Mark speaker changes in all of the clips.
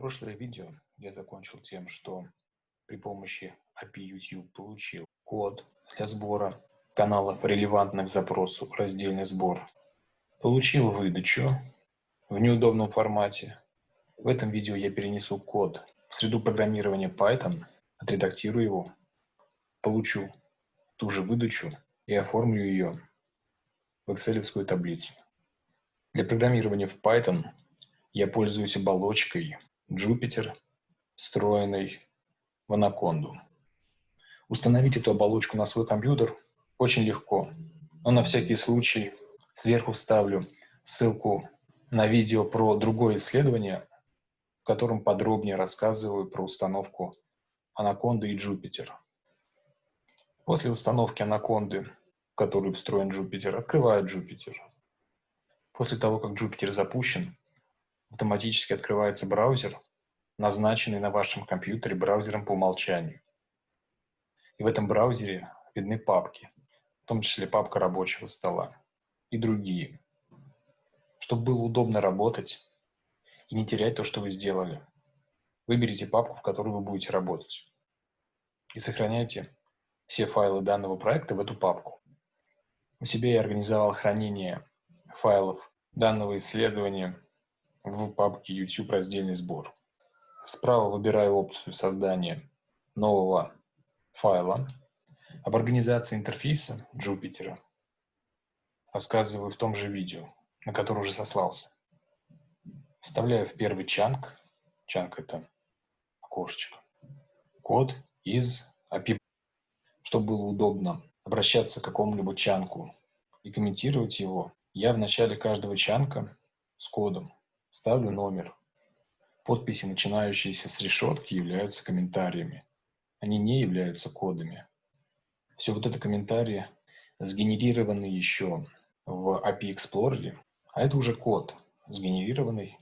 Speaker 1: Прошлое видео я закончил тем, что при помощи API YouTube получил код для сбора каналов, релевантных запросу, раздельный сбор. Получил выдачу в неудобном формате. В этом видео я перенесу код в среду программирования Python, отредактирую его, получу ту же выдачу и оформлю ее в Excel таблицу. Для программирования в Python я пользуюсь оболочкой Jupyter, встроенной в Anaconda. Установить эту оболочку на свой компьютер очень легко, но на всякий случай сверху вставлю ссылку на видео про другое исследование, в котором подробнее рассказываю про установку Anaconda и Jupyter. После установки Anaconda, в которую встроен Jupyter, открываю Jupyter. После того, как Jupyter запущен, автоматически открывается браузер, назначенный на вашем компьютере браузером по умолчанию. И в этом браузере видны папки, в том числе папка рабочего стола и другие. Чтобы было удобно работать и не терять то, что вы сделали, выберите папку, в которой вы будете работать. И сохраняйте все файлы данного проекта в эту папку. У себя я организовал хранение файлов данного исследования в папке YouTube раздельный сбор. Справа выбираю опцию создания нового файла. Об организации интерфейса Jupyter рассказываю в том же видео, на которое уже сослался. Вставляю в первый чанк, чанк это окошечко, код из API, чтобы было удобно обращаться к какому-либо чанку и комментировать его, я в начале каждого чанка с кодом Ставлю номер. Подписи, начинающиеся с решетки, являются комментариями. Они не являются кодами. Все вот это комментарии сгенерированы еще в API Explorer, а это уже код, сгенерированный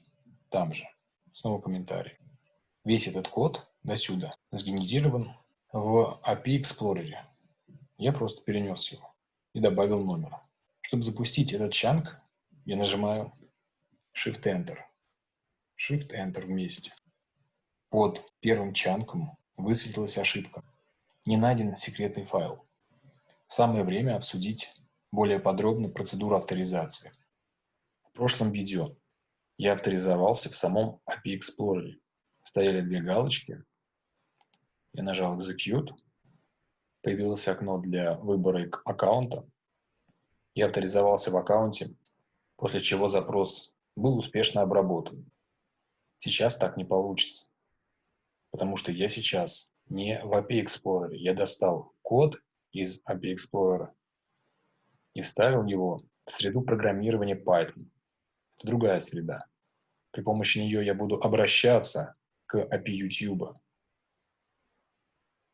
Speaker 1: там же. Снова комментарий. Весь этот код до сюда сгенерирован в API Explorer. Я просто перенес его и добавил номер. Чтобы запустить этот чанк, я нажимаю Shift-Enter. Shift-Enter вместе. Под первым чанком высветилась ошибка. Не найден секретный файл. Самое время обсудить более подробно процедуру авторизации. В прошлом видео я авторизовался в самом API Explorer. Стояли две галочки. Я нажал Execute. Появилось окно для выбора аккаунта. Я авторизовался в аккаунте, после чего запрос был успешно обработан. Сейчас так не получится, потому что я сейчас не в API Explorer. Я достал код из API Explorer и вставил его в среду программирования Python. Это другая среда. При помощи нее я буду обращаться к API YouTube.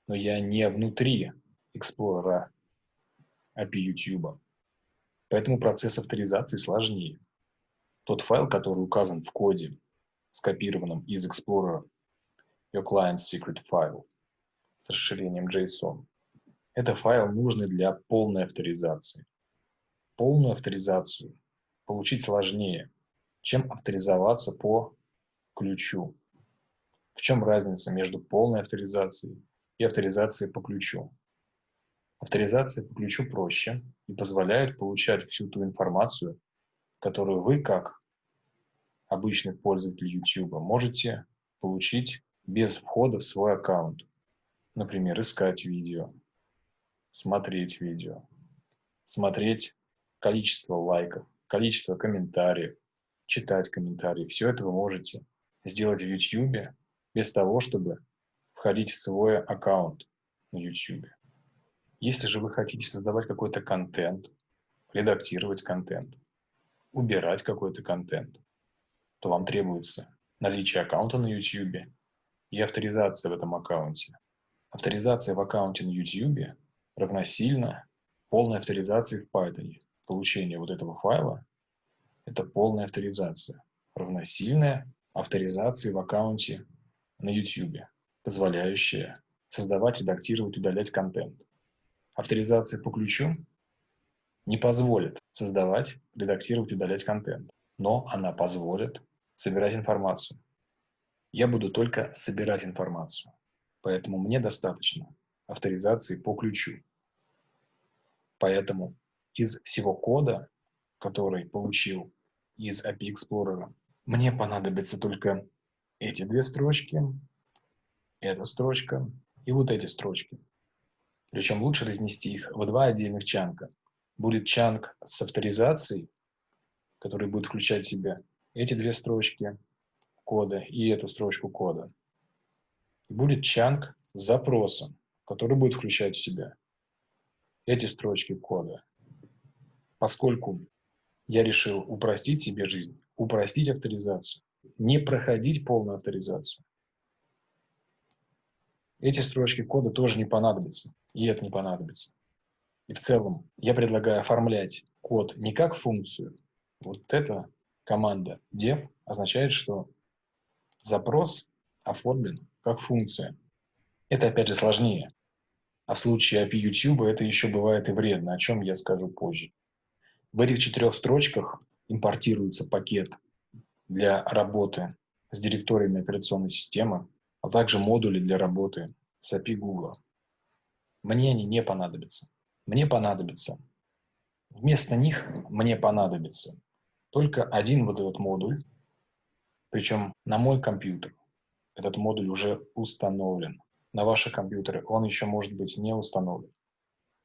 Speaker 1: Но я не внутри Explorer API YouTube. Поэтому процесс авторизации сложнее. Тот файл, который указан в коде, скопированном из Explorer Your Client Secret File с расширением JSON, это файл, нужный для полной авторизации. Полную авторизацию получить сложнее, чем авторизоваться по ключу. В чем разница между полной авторизацией и авторизацией по ключу? Авторизация по ключу проще и позволяет получать всю ту информацию, которую вы, как обычный пользователь YouTube, можете получить без входа в свой аккаунт. Например, искать видео, смотреть видео, смотреть количество лайков, количество комментариев, читать комментарии. Все это вы можете сделать в YouTube без того, чтобы входить в свой аккаунт на YouTube. Если же вы хотите создавать какой-то контент, редактировать контент, убирать какой-то контент, то вам требуется наличие аккаунта на YouTube и авторизация в этом аккаунте. Авторизация в аккаунте на YouTube равносильно полной авторизации в Python. Получение вот этого файла – это полная авторизация, равносильная авторизации в аккаунте на YouTube, позволяющая создавать, редактировать, удалять контент. Авторизация по ключу не позволит создавать, редактировать, удалять контент, но она позволит собирать информацию. Я буду только собирать информацию. Поэтому мне достаточно авторизации по ключу. Поэтому из всего кода, который получил из API Explorer, мне понадобится только эти две строчки, эта строчка и вот эти строчки. Причем лучше разнести их в два отдельных чанка. Будет чанк с авторизацией, который будет включать в себя эти две строчки кода и эту строчку кода. И будет чанк с запросом, который будет включать в себя эти строчки кода. Поскольку я решил упростить себе жизнь, упростить авторизацию, не проходить полную авторизацию, эти строчки кода тоже не понадобятся, и это не понадобится. И в целом я предлагаю оформлять код не как функцию. Вот эта команда dev означает, что запрос оформлен как функция. Это опять же сложнее. А в случае API YouTube это еще бывает и вредно, о чем я скажу позже. В этих четырех строчках импортируется пакет для работы с директориями операционной системы, а также модули для работы с API Google. Мне они не понадобятся. Мне понадобится. Вместо них мне понадобится только один вот этот модуль, причем на мой компьютер. Этот модуль уже установлен. На ваши компьютеры он еще может быть не установлен.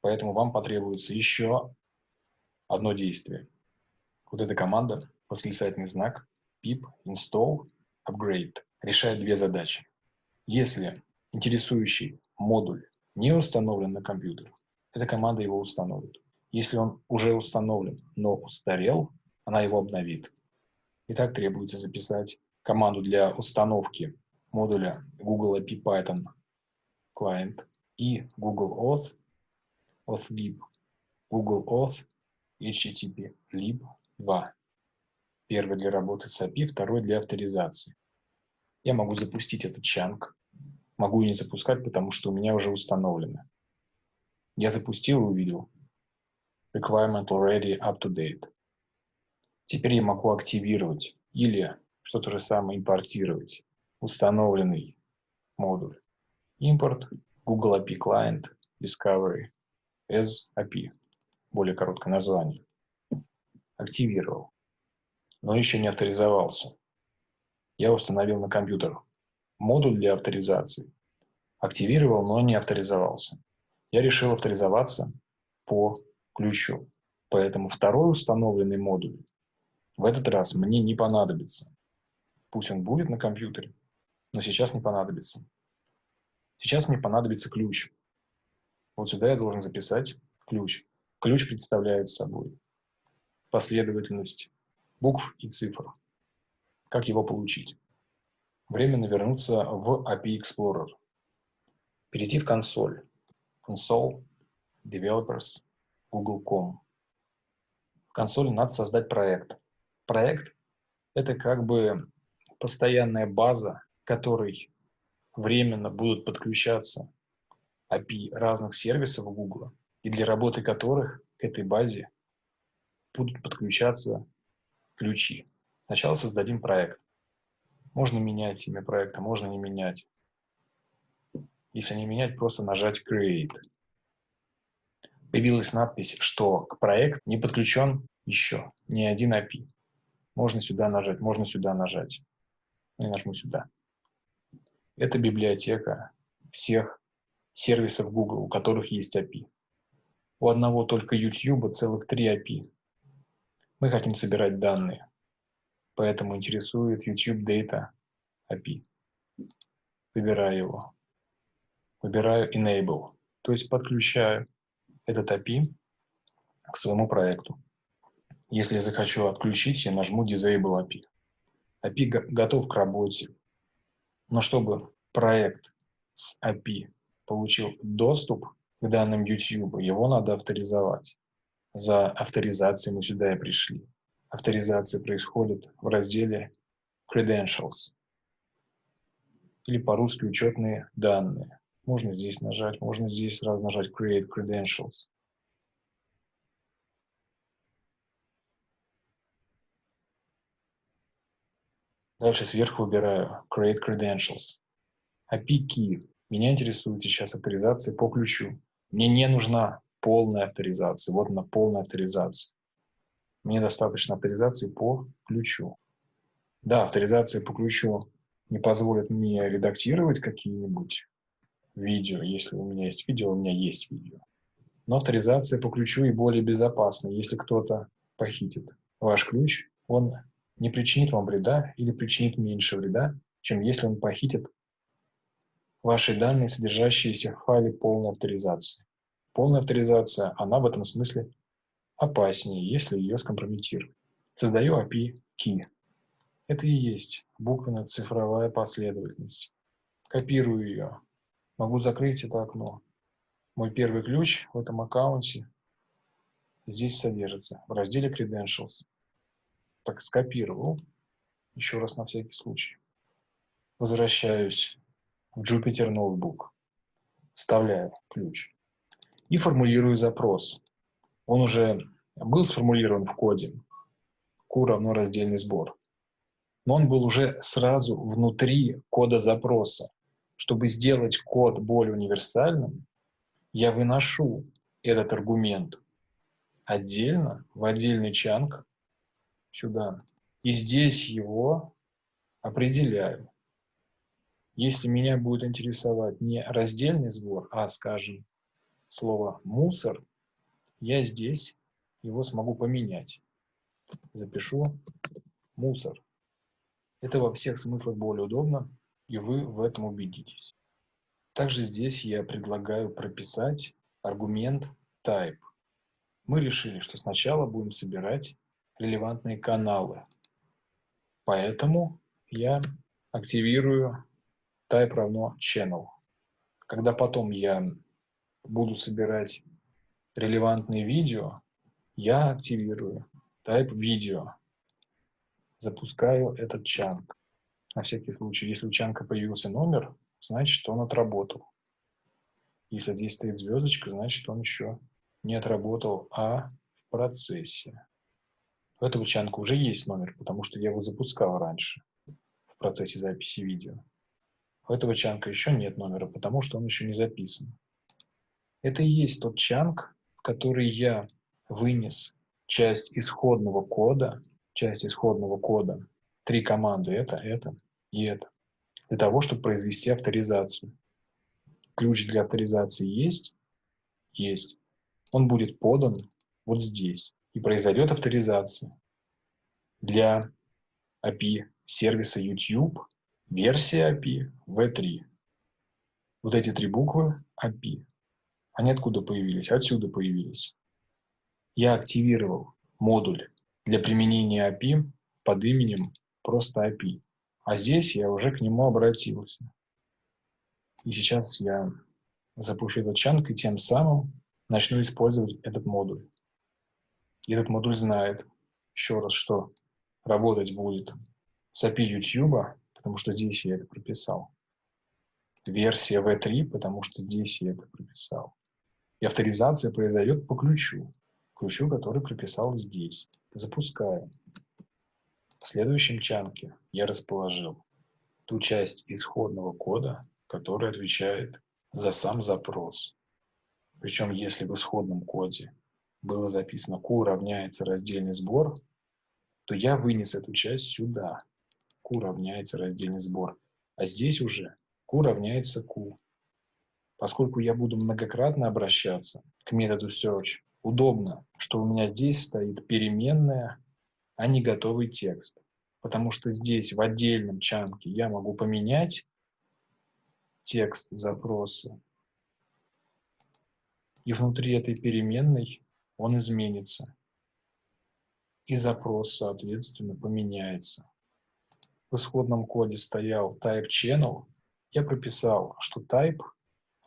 Speaker 1: Поэтому вам потребуется еще одно действие. Вот эта команда, восклицательный знак, pip install upgrade, решает две задачи. Если интересующий модуль не установлен на компьютер, эта команда его установит. Если он уже установлен, но устарел, она его обновит. Итак, требуется записать команду для установки модуля Google API Python Client и Google Auth, AuthLib, Google Auth, HTTP lib 2. Первый для работы с API, второй для авторизации. Я могу запустить этот чанк Могу и не запускать, потому что у меня уже установлено. Я запустил и увидел. Requirement already up to date. Теперь я могу активировать или, что то же самое, импортировать установленный модуль. Import Google API Client Discovery as API. Более короткое название. Активировал. Но еще не авторизовался. Я установил на компьютер модуль для авторизации. Активировал, но не авторизовался. Я решил авторизоваться по ключу. Поэтому второй установленный модуль в этот раз мне не понадобится. Пусть он будет на компьютере, но сейчас не понадобится. Сейчас мне понадобится ключ. Вот сюда я должен записать ключ. Ключ представляет собой последовательность букв и цифр. Как его получить? Временно вернуться в API Explorer. Перейти в консоль. Console, Developers, Google.com. В консоли надо создать проект. Проект – это как бы постоянная база, к которой временно будут подключаться API разных сервисов Google, и для работы которых к этой базе будут подключаться ключи. Сначала создадим проект. Можно менять имя проекта, можно не менять. Если не менять, просто нажать Create. Появилась надпись, что к проекту не подключен еще ни один API. Можно сюда нажать, можно сюда нажать. Ну, я нажму сюда. Это библиотека всех сервисов Google, у которых есть API. У одного только YouTube целых три API. Мы хотим собирать данные поэтому интересует YouTube Data API. Выбираю его. Выбираю Enable, то есть подключаю этот API к своему проекту. Если захочу отключить, я нажму Disable API. API готов к работе. Но чтобы проект с API получил доступ к данным YouTube, его надо авторизовать. За авторизацией мы сюда и пришли. Авторизация происходит в разделе Credentials или по-русски учетные данные. Можно здесь нажать, можно здесь сразу нажать Create Credentials. Дальше сверху выбираю Create Credentials. API Key. Меня интересует сейчас авторизация по ключу. Мне не нужна полная авторизация. Вот она, полная авторизация. Мне достаточно авторизации по ключу. Да, авторизация по ключу не позволит мне редактировать какие-нибудь видео. Если у меня есть видео, у меня есть видео. Но авторизация по ключу и более безопасна. Если кто-то похитит ваш ключ, он не причинит вам вреда или причинит меньше вреда, чем если он похитит ваши данные, содержащиеся в файле полной авторизации. Полная авторизация, она в этом смысле опаснее, если ее скомпрометируют. Создаю API Key. Это и есть буквенно-цифровая последовательность. Копирую ее. Могу закрыть это окно. Мой первый ключ в этом аккаунте здесь содержится в разделе Credentials. Так, скопировал. Еще раз на всякий случай. Возвращаюсь в Jupyter Notebook. Вставляю ключ. И формулирую запрос. Он уже был сформулирован в коде. Q равно раздельный сбор. Но он был уже сразу внутри кода запроса. Чтобы сделать код более универсальным, я выношу этот аргумент отдельно, в отдельный чанк сюда. И здесь его определяю. Если меня будет интересовать не раздельный сбор, а, скажем, слово «мусор», я здесь его смогу поменять. Запишу «мусор». Это во всех смыслах более удобно, и вы в этом убедитесь. Также здесь я предлагаю прописать аргумент type. Мы решили, что сначала будем собирать релевантные каналы. Поэтому я активирую type равно channel. Когда потом я буду собирать релевантные видео, я активирую type видео. Запускаю этот чанк. На всякий случай, если у чанка появился номер, значит, он отработал. Если здесь стоит звездочка, значит, он еще не отработал, а в процессе. У этого чанка уже есть номер, потому что я его запускал раньше в процессе записи видео. У этого чанка еще нет номера, потому что он еще не записан. Это и есть тот чанк, который я вынес часть исходного кода, часть исходного кода, три команды, это, это это, для того, чтобы произвести авторизацию. Ключ для авторизации есть? Есть. Он будет подан вот здесь и произойдет авторизация. Для API сервиса YouTube версия API V3. Вот эти три буквы API. Они откуда появились? Отсюда появились. Я активировал модуль для применения API под именем просто API. А здесь я уже к нему обратился. И сейчас я запущу этот чанк и тем самым начну использовать этот модуль. Этот модуль знает, еще раз, что работать будет с API YouTube, потому что здесь я это прописал. Версия V3, потому что здесь я это прописал. И авторизация произойдет по ключу, ключу, который прописал здесь. Запускаю. В следующем чанке я расположил ту часть исходного кода, которая отвечает за сам запрос. Причем, если в исходном коде было записано Q равняется раздельный сбор, то я вынес эту часть сюда. Q равняется раздельный сбор. А здесь уже Q равняется Q. Поскольку я буду многократно обращаться к методу search, удобно, что у меня здесь стоит переменная, а не готовый текст. Потому что здесь в отдельном чанке я могу поменять текст запроса и внутри этой переменной он изменится. И запрос, соответственно, поменяется. В исходном коде стоял type channel. Я прописал, что type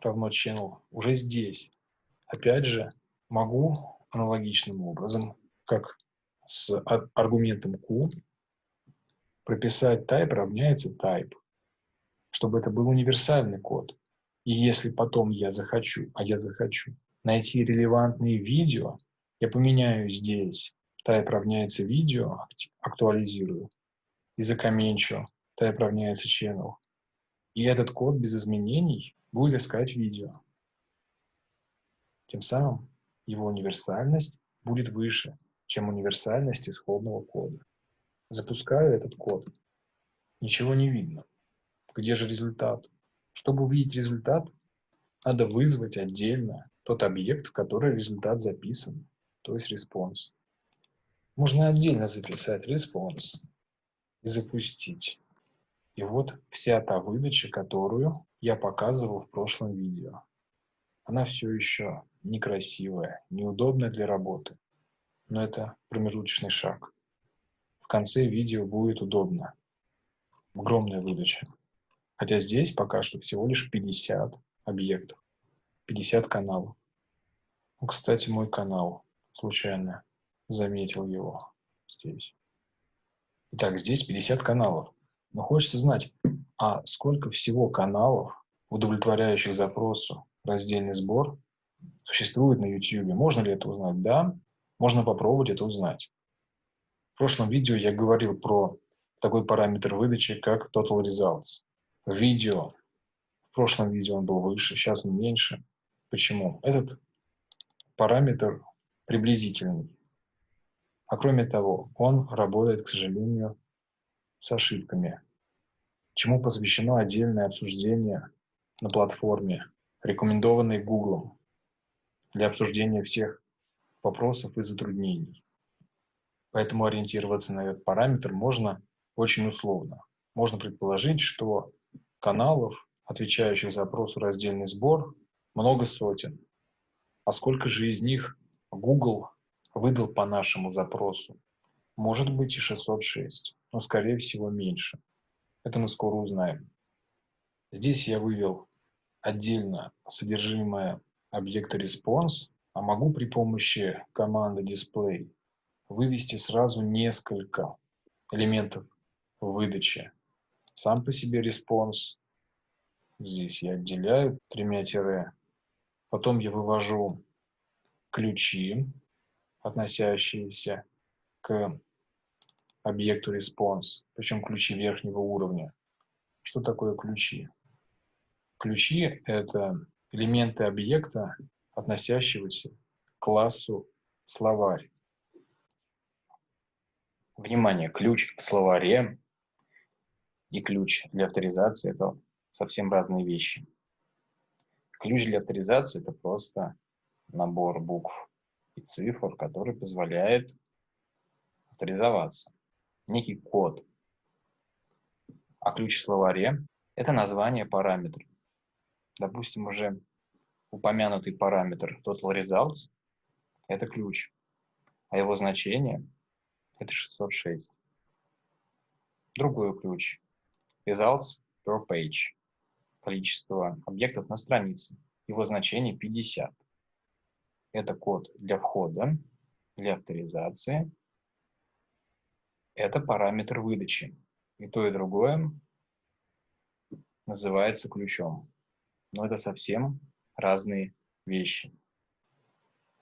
Speaker 1: равно channel уже здесь. Опять же, могу аналогичным образом, как с аргументом q, прописать type равняется type, чтобы это был универсальный код. И если потом я захочу, а я захочу, найти релевантные видео, я поменяю здесь type равняется видео, актуализирую, языка менчу, type равняется channel. И этот код без изменений будет искать видео. Тем самым его универсальность будет выше, чем универсальность исходного кода. Запускаю этот код. Ничего не видно. Где же результат? Чтобы увидеть результат, надо вызвать отдельно тот объект, в который результат записан, то есть response. Можно отдельно записать response и запустить. И вот вся та выдача, которую я показывал в прошлом видео. Она все еще некрасивая, неудобная для работы. Но это промежуточный шаг. В конце видео будет удобно. Огромная выдача. Хотя здесь пока что всего лишь 50 объектов, 50 каналов. Ну, кстати, мой канал, случайно заметил его здесь. Итак, здесь 50 каналов. Но хочется знать, а сколько всего каналов, удовлетворяющих запросу раздельный сбор, существует на YouTube? Можно ли это узнать? Да, можно попробовать это узнать. В прошлом видео я говорил про такой параметр выдачи, как Total Results. Видео, в прошлом видео он был выше, сейчас он меньше. Почему? Этот параметр приблизительный. А кроме того, он работает, к сожалению, с ошибками, чему посвящено отдельное обсуждение на платформе, рекомендованной Google для обсуждения всех вопросов и затруднений. Поэтому ориентироваться на этот параметр можно очень условно. Можно предположить, что каналов, отвечающих запросу раздельный сбор, много сотен. А сколько же из них Google выдал по нашему запросу? Может быть и 606 но скорее всего меньше. Это мы скоро узнаем. Здесь я вывел отдельно содержимое объекта response, а могу при помощи команды display вывести сразу несколько элементов выдачи. Сам по себе response. Здесь я отделяю тремя тире. Потом я вывожу ключи, относящиеся к объекту response, причем ключи верхнего уровня. Что такое ключи? Ключи – это элементы объекта, относящегося к классу словарь. Внимание, ключ в словаре и ключ для авторизации – это совсем разные вещи. Ключ для авторизации – это просто набор букв и цифр, который позволяет авторизоваться некий код. А ключ в словаре – это название параметра. Допустим, уже упомянутый параметр total results – это ключ, а его значение – это 606. Другой ключ – results per page – количество объектов на странице, его значение 50. Это код для входа, для авторизации – это параметр выдачи. И то, и другое называется ключом. Но это совсем разные вещи.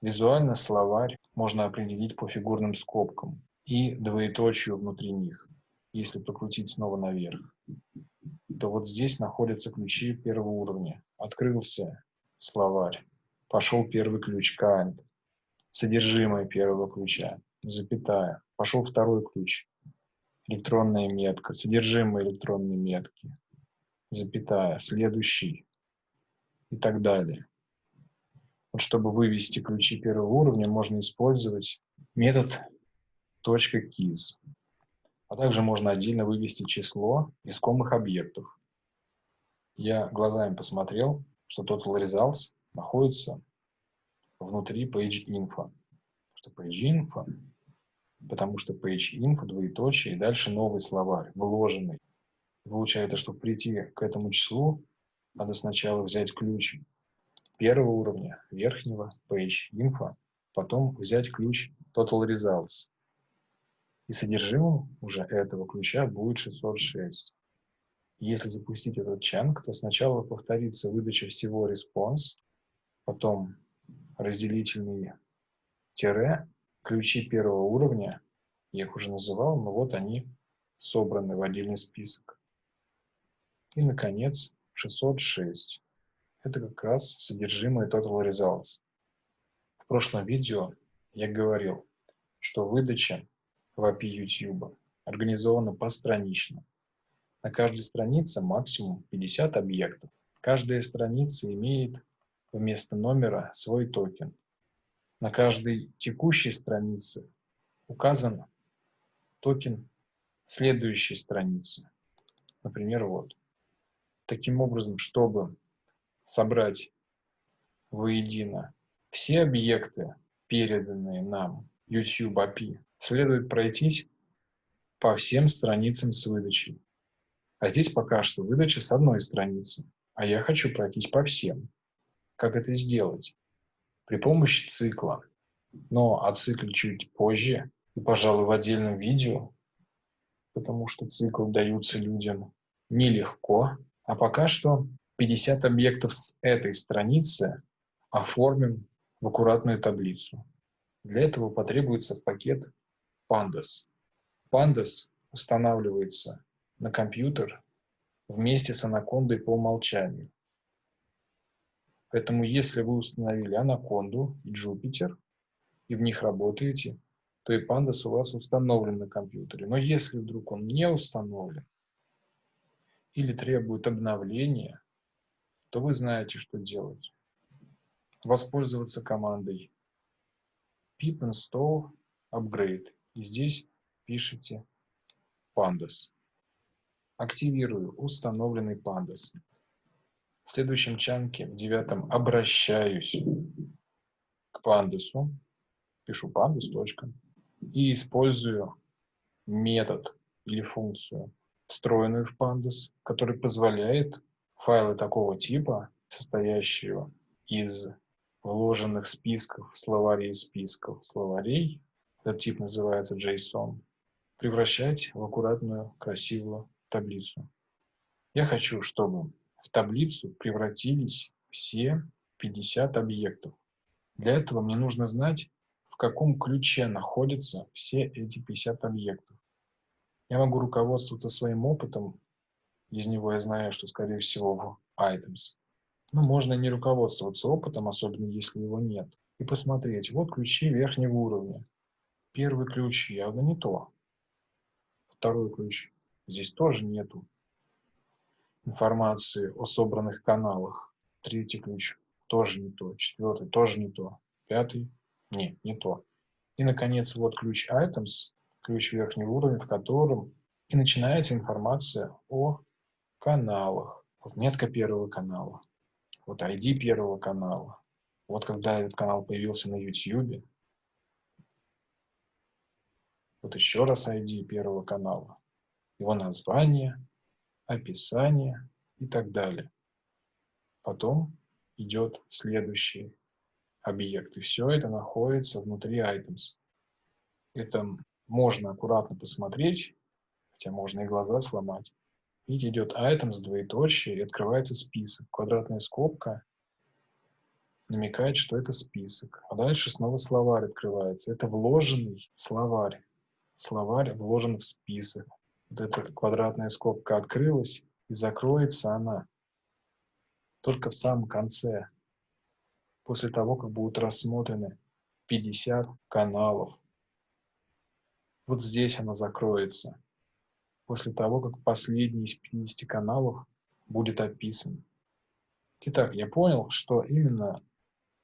Speaker 1: Визуально словарь можно определить по фигурным скобкам и двоеточию внутри них. Если прокрутить снова наверх, то вот здесь находятся ключи первого уровня. Открылся словарь, пошел первый ключ kind, содержимое первого ключа, запятая, Пошел второй ключ. Электронная метка, содержимое электронной метки, запятая, следующий и так далее. Вот чтобы вывести ключи первого уровня, можно использовать метод .keys. А также можно отдельно вывести число искомых объектов. Я глазами посмотрел, что total results находится внутри page info. Что page info потому что page info, двоеточие, и дальше новый словарь, вложенный. Получается, чтобы прийти к этому числу, надо сначала взять ключ первого уровня, верхнего, page info, потом взять ключ total results. И содержимым уже этого ключа будет 606. Если запустить этот чанг, то сначала повторится выдача всего response, потом разделительный тире, ключи первого уровня, я их уже называл, но вот они собраны в отдельный список. И, наконец, 606. Это как раз содержимое Total Results. В прошлом видео я говорил, что выдача в API YouTube организована постранично. На каждой странице максимум 50 объектов. Каждая страница имеет вместо номера свой токен. На каждой текущей странице указан токен следующей страницы. Например, вот. Таким образом, чтобы собрать воедино все объекты, переданные нам YouTube API, следует пройтись по всем страницам с выдачей. А здесь пока что выдача с одной страницы, а я хочу пройтись по всем. Как это сделать? При помощи цикла. Но о цикле чуть позже и, пожалуй, в отдельном видео, потому что цикл даются людям нелегко. А пока что 50 объектов с этой страницы оформим в аккуратную таблицу. Для этого потребуется пакет Pandas. Pandas устанавливается на компьютер вместе с анакондой по умолчанию. Поэтому если вы установили анаконду и Jupyter, и в них работаете, то и Pandas у вас установлен на компьютере. Но если вдруг он не установлен или требует обновления, то вы знаете, что делать. Воспользоваться командой pip install upgrade. И здесь пишите pandas. Активирую установленный pandas. В следующем чанке, в девятом, обращаюсь к пандасу. Пишу pandas. И использую метод или функцию, встроенную в pandas, который позволяет файлы такого типа, состоящего из вложенных списков, словарей списков, словарей, этот тип называется JSON, превращать в аккуратную, красивую таблицу. Я хочу, чтобы в таблицу превратились все 50 объектов. Для этого мне нужно знать, в каком ключе находятся все эти 50 объектов. Я могу руководствоваться своим опытом, из него я знаю, что, скорее всего, в items. Ну, можно не руководствоваться опытом, особенно если его нет, и посмотреть, вот ключи верхнего уровня. Первый ключ явно не то. Второй ключ. Здесь тоже нету информации о собранных каналах. Третий ключ тоже не то. Четвертый тоже не то. Пятый нет, не то. И, наконец, вот ключ items, ключ верхнего уровня, в котором и начинается информация о каналах. Вот метка первого канала вот ID первого канала. Вот когда этот канал появился на YouTube, вот еще раз ID первого канала, его название, описание и так далее. Потом идет следующий объект. И все это находится внутри items. Это можно аккуратно посмотреть, хотя можно и глаза сломать. Видите, идет items, двоеточие, и открывается список. Квадратная скобка намекает, что это список. А дальше снова словарь открывается. Это вложенный словарь. Словарь вложен в список. Вот эта квадратная скобка открылась, и закроется она только в самом конце, после того, как будут рассмотрены 50 каналов. Вот здесь она закроется после того, как последний из 50 каналов будет описан. Итак, я понял, что именно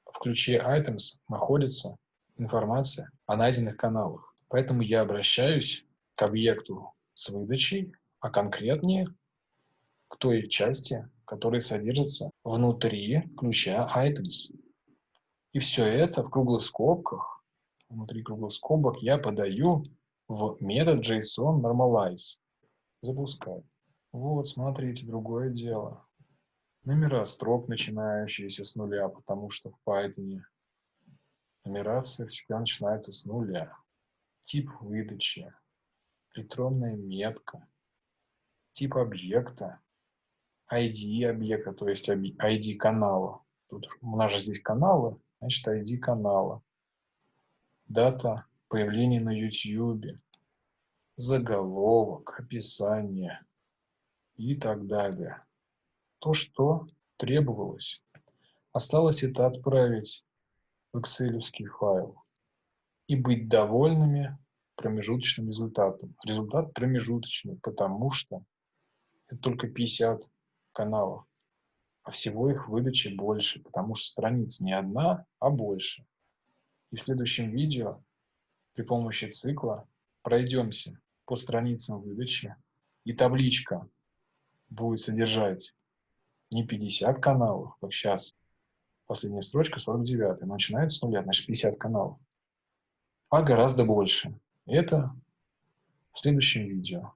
Speaker 1: в ключе Items находится информация о найденных каналах. Поэтому я обращаюсь к объекту с выдачей, а конкретнее к той части, которая содержится внутри ключа Items. И все это в круглых скобках, внутри круглых скобок я подаю в метод JSON Normalize. Запускай. Вот, смотрите, другое дело. Номера строк, начинающиеся с нуля, потому что в Python нумерация всегда начинается с нуля. Тип выдачи, электронная метка, тип объекта, ID объекта, то есть ID канала. Тут у нас же здесь каналы, значит ID канала. Дата появления на YouTube, заголовок, описание и так далее. То, что требовалось. Осталось это отправить в Excel файл и быть довольными промежуточным результатом. Результат промежуточный, потому что это только 50 каналов, а всего их выдачи больше, потому что страниц не одна, а больше. И в следующем видео при помощи цикла пройдемся по страницам выдачи, и табличка будет содержать не 50 каналов, как сейчас, последняя строчка 49, начинается с нуля, значит 50 каналов, а гораздо больше. Это в следующем видео.